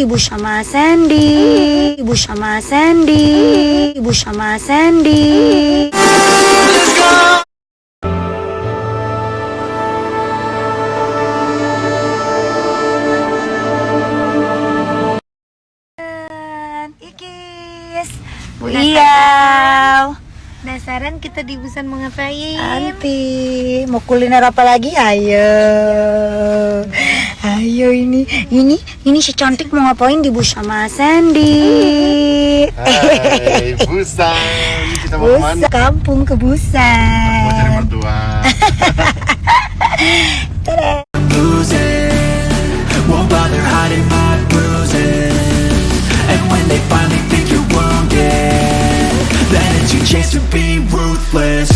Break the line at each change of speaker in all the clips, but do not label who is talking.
di bus sama Sandy. Ibu sama Sandy. Ibu sama Sandy. Ikis. Bu Iyau
Penasaran kita di Busan mau ngapain?
Anti. Mau kuliner apa lagi? Ayo, Ayo ini, ini, ini si cantik mau ngapain di bus sama Sandy?
Hai, Busan, kita mau
Busa,
mana?
Kampung ke Busan.
Mau cari mertua.
Chance to be ruthless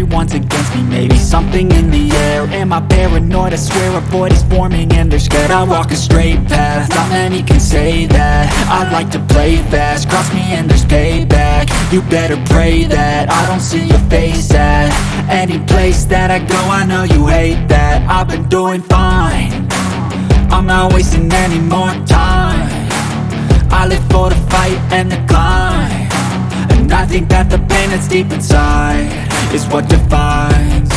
everyone's against me, maybe something in the air. Am I paranoid? I swear a void is forming and they're scared. I walk a straight path, not many can say that. I like to play fast, cross me and there's payback. You better pray that I don't see your face at Any place that I go, I know you hate that. I've been doing fine. I'm not wasting any more time. I live for the fight and the climb I think that the pain that's deep inside Is what defines.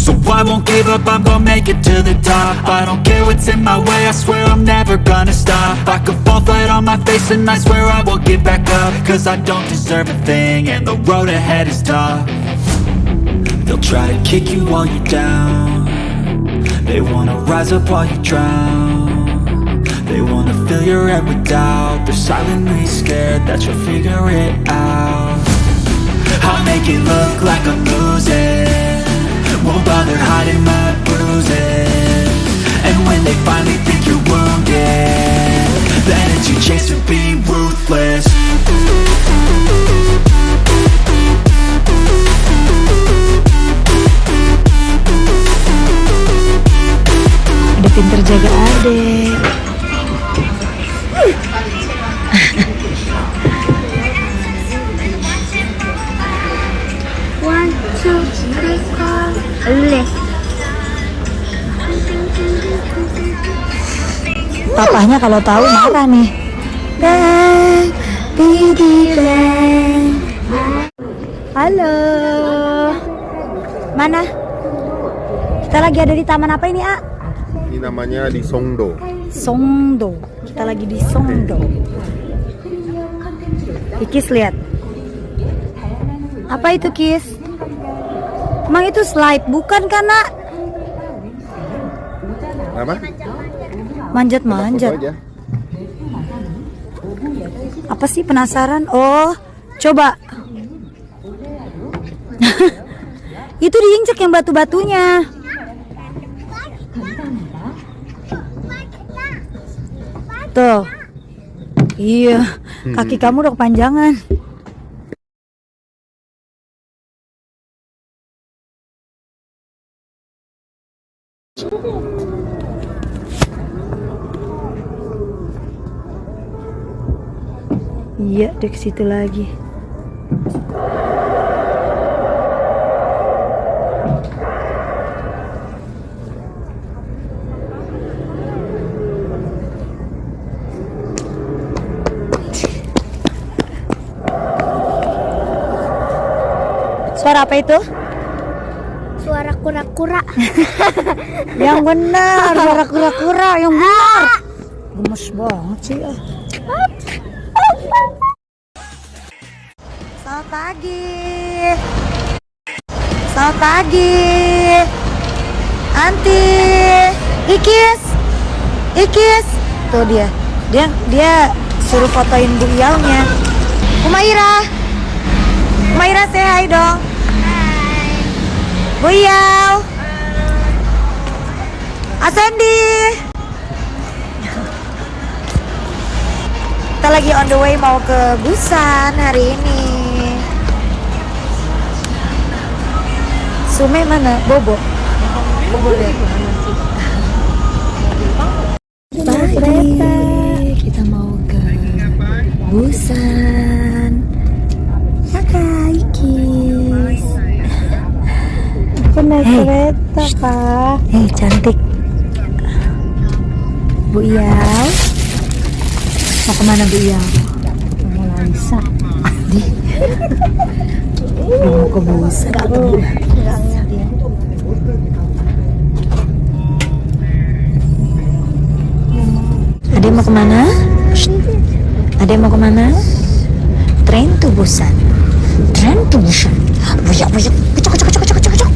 So I won't give up, I'm gonna make it to the top. I don't care what's in my way, I swear I'm never gonna stop. I could fall flat on my face and I swear I will get back up. Cause I don't deserve a thing and the road ahead is tough. They'll try to kick you while you're down. They wanna rise up while you drown fill your head with doubt. They're silently scared that you'll figure it out. I'll make it look like I'm losing. Won't bother hiding my
Papahnya kalau tahu marah nih. Halo. Mana? Kita lagi ada di taman apa ini, A?
Ini namanya di Songdo.
Songdo. Kita lagi di Songdo. Ikis lihat. Apa itu, Kis? Emang itu slide, bukan kan, Nak?
Apa?
Manjat-manjat. Apa sih penasaran? Oh, coba. itu diinjek yang batu-batunya. Tuh. Iya, kaki kamu udah kepanjangan. Iya, ke situ lagi. Suara apa itu?
Suara kura-kura
Yang benar, suara kura-kura yang benar. Gemes banget sih. ah. Selamat pagi. Selamat pagi. Anti. Ikis. Ikis. Tuh dia. Dia dia suruh fotoin Bu Iyalnya. Umaira. Umaira say hi dong. Bu Iyal. Asendi. On the way mau ke Busan hari ini. Sume mana? Bobo. Bobo deh. Pagi kita mau ke Busan. Hai Kis.
Aku naik
Hey.
kereta, Pak.
Eh cantik. Bu Iyal. Mau ke mana Bu Iyal?
Mau Laisa.
Di. mau ke
dia.
Ade mau ke mana? Ade mau ke mana? Train to Busan. Train to Busan. Buyak buyak. Kecok kecok kecok kecok kecok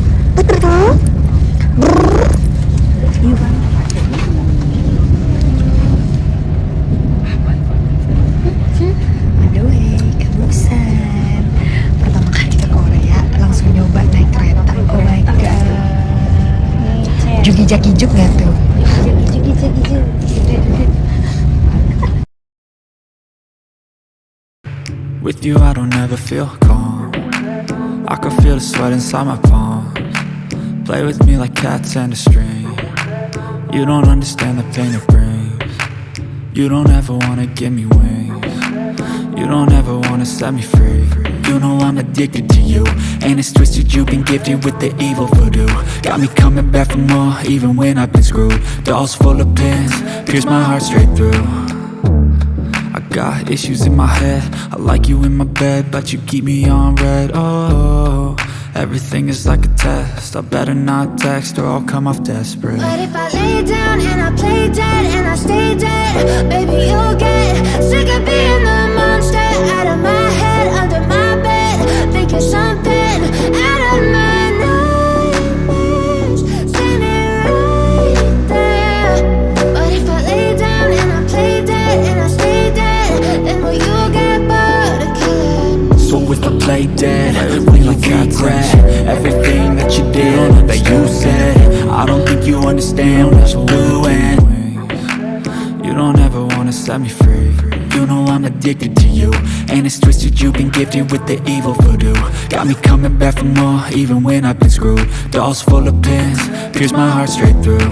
With you I don't ever feel calm. I can feel the sweat inside my palms. Play with me like cats and a string. You don't understand the pain it brings. You don't ever wanna give me wings. You don't ever wanna set me free. You know I'm addicted to you. And it's twisted you've been gifted with the evil voodoo. Got me coming back for more even when I've been screwed. Dolls full of pins, pierce my heart straight through I got issues in my head. I like you in my bed But you keep me on red. Oh, everything is like a test. I better not text or I'll come off desperate.
But if I lay down and I play dead and I stay dead, baby, you'll play dead Will you
regret Everything that you did That you said I don't think you understand what you're doing You don't ever wanna set me free. You know I'm addicted to you And it's twisted you've been gifted with the evil voodoo. Got me coming back for more Even when I've been screwed. Dolls full of pins Pierce my heart straight through.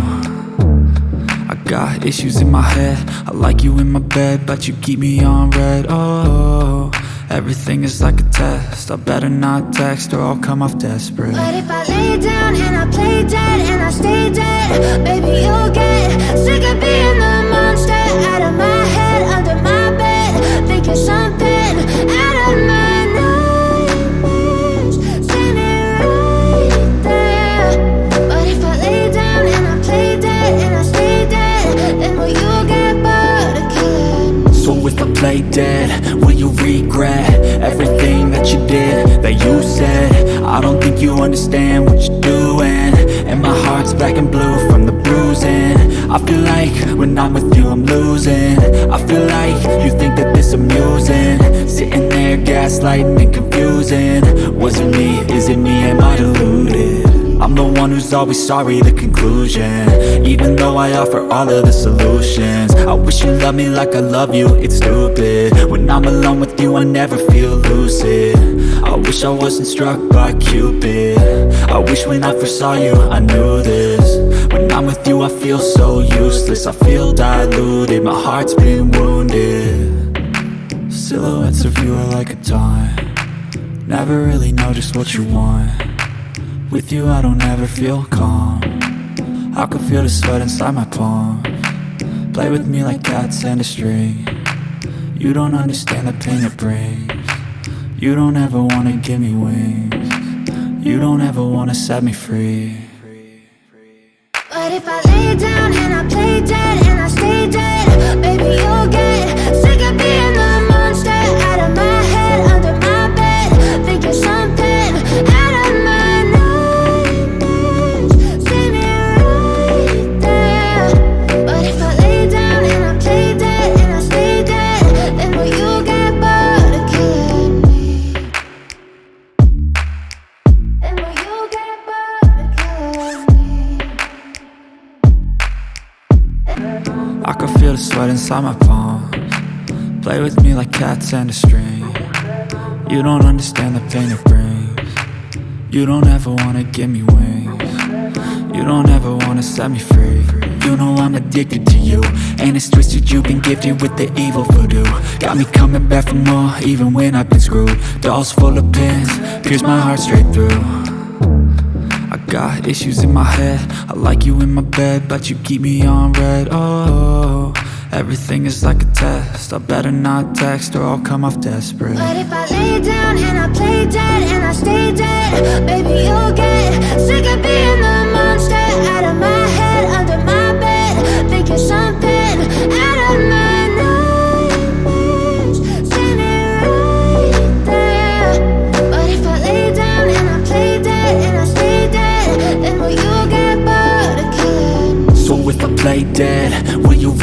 I got issues in my head. I like you in my bed But you keep me on red. Oh, everything is like a test. I better not text or I'll come off desperate.
But if I lay down and I play dead and I stay dead, baby, you'll get sick of being the monster. Out of my
what you're doing. And my heart's black and blue from the bruising. I feel like when I'm with you I'm losing. I feel like you think that this amusing. Sitting there gaslighting and confusing. Was it me, is it me, am I deluded? I'm the one who's always sorry, the conclusion. Even though I offer all of the solutions. I wish you loved me like I love you, it's stupid. When I'm alone with you, I never feel lucid. I wish I wasn't struck by Cupid I wish when I first saw you, I knew this. When I'm with you, I feel so useless. I feel diluted, my heart's been wounded. Silhouettes of you are like a taunt Never really know just what you want. With you I don't ever feel calm. I can feel the sweat inside my palm. Play with me like cats and a string. You don't understand the pain it brings. You don't ever wanna give me wings You don't ever wanna set me free.
But if I lay down
inside my palms. Play with me like cats and a string. You don't understand the pain it brings. You don't ever wanna give me wings. You don't ever wanna set me free. You know I'm addicted to you. And it's twisted you've been gifted with the evil voodoo. Got me coming back for more even when I've been screwed. Dolls full of pins, pierce my heart straight through. I got issues in my head. I like you in my bed But you keep me on red. Oh, everything is like a test I better not text or I'll come off desperate
But if I lay down and I play dead and I stay dead, baby, you'll get sick of being the monster out of my head, under my bed. Think you're something out of my nightmares, standing right there. But if I lay down and I play dead and I stay dead, then will you get bored of killing?
So if I play dead,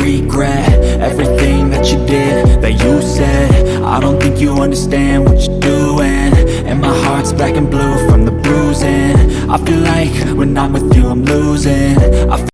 regret everything that you did, that you said? I don't think you understand what you're doing. And my heart's black and blue from the bruising. I feel like when I'm with you I'm losing